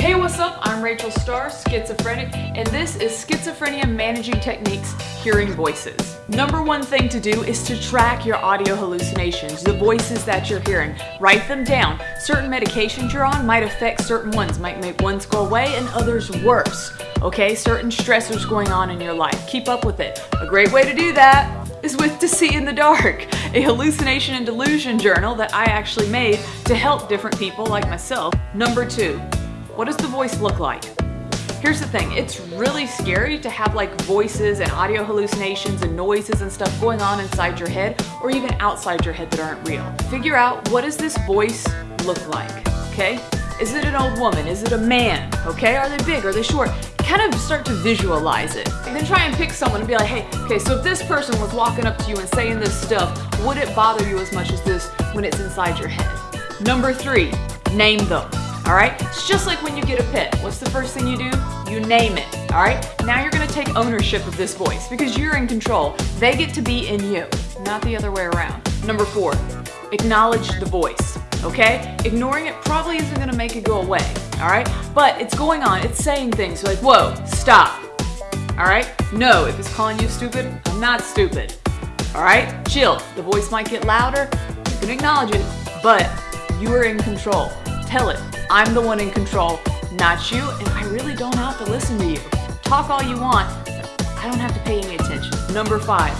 Hey, what's up? I'm Rachel Star, schizophrenic, and this is Schizophrenia Managing Techniques Hearing Voices. Number one thing to do is to track your audio hallucinations, the voices that you're hearing. Write them down. Certain medications you're on might affect certain ones, might make ones go away and others worse. Okay, certain stressors going on in your life. Keep up with it. A great way to do that is with To See in the Dark, a hallucination and delusion journal that I actually made to help different people like myself. Number two, what does the voice look like? Here's the thing, it's really scary to have like voices and audio hallucinations and noises and stuff going on inside your head or even outside your head that aren't real. Figure out what does this voice look like, okay? Is it an old woman? Is it a man? Okay, are they big? Are they short? Kind of start to visualize it. And then try and pick someone and be like, hey, okay, so if this person was walking up to you and saying this stuff, would it bother you as much as this when it's inside your head? Number three, name them all right? It's just like when you get a pet. What's the first thing you do? You name it, all right? Now you're gonna take ownership of this voice because you're in control. They get to be in you, not the other way around. Number four, acknowledge the voice, okay? Ignoring it probably isn't gonna make it go away, all right? But it's going on, it's saying things like, whoa, stop, all right? No, if it's calling you stupid, I'm not stupid, all right? Chill, the voice might get louder, you can acknowledge it, but you are in control. Tell it, I'm the one in control, not you, and I really don't have to listen to you. Talk all you want, I don't have to pay any attention. Number five,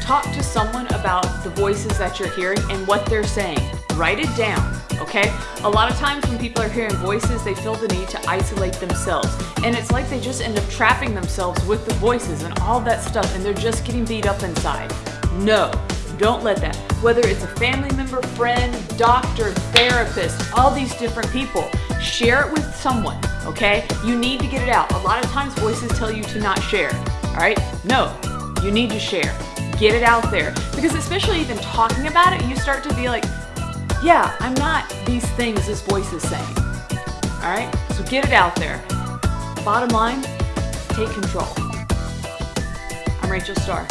talk to someone about the voices that you're hearing and what they're saying. Write it down, okay? A lot of times when people are hearing voices, they feel the need to isolate themselves. And it's like they just end up trapping themselves with the voices and all that stuff, and they're just getting beat up inside. No, don't let that. Whether it's a family member, friend, doctor, therapist, all these different people, share it with someone, okay? You need to get it out. A lot of times voices tell you to not share, all right? No, you need to share. Get it out there. Because especially even talking about it, you start to be like, yeah, I'm not these things this voice is saying. All right? So get it out there. Bottom line, take control. I'm Rachel Star.